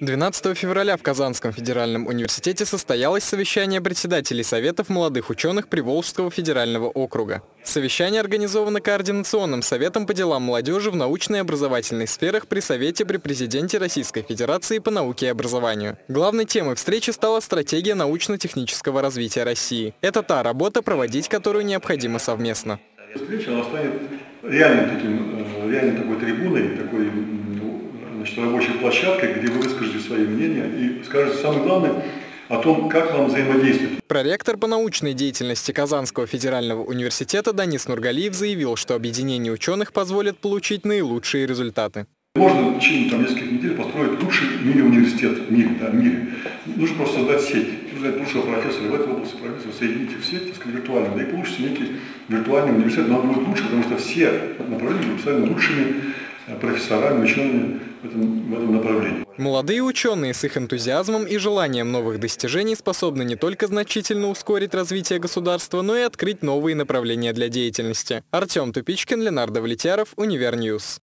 12 февраля в Казанском федеральном университете состоялось совещание председателей Советов молодых ученых Приволжского федерального округа. Совещание организовано Координационным советом по делам молодежи в научной и образовательной сферах при Совете при Президенте Российской Федерации по науке и образованию. Главной темой встречи стала стратегия научно-технического развития России. Это та работа, проводить которую необходимо совместно. Встреча станет реальным таким, э, реальной такой трибуной, такой значит, рабочей площадкой, где вы выскажете свои мнения и скажете самое главное о том, как вам взаимодействовать. Проректор по научной деятельности Казанского федерального университета Данис Нургалиев заявил, что объединение ученых позволит получить наилучшие результаты. Можно в течение там, нескольких недель построить лучший в мире университет в мире. Да, в мире. Нужно просто создать сеть, нужно взять лучшего профессора в этой области, профессора, соединить их в сеть, так сказать, виртуально, да и получится некий виртуальный университет, но он будет лучше, потому что все направления будут представлены лучшими профессорами, учеными в этом, в этом направлении. Молодые ученые с их энтузиазмом и желанием новых достижений способны не только значительно ускорить развитие государства, но и открыть новые направления для деятельности. Артем Тупичкин, Ленар Давлетьяров, Универньюз.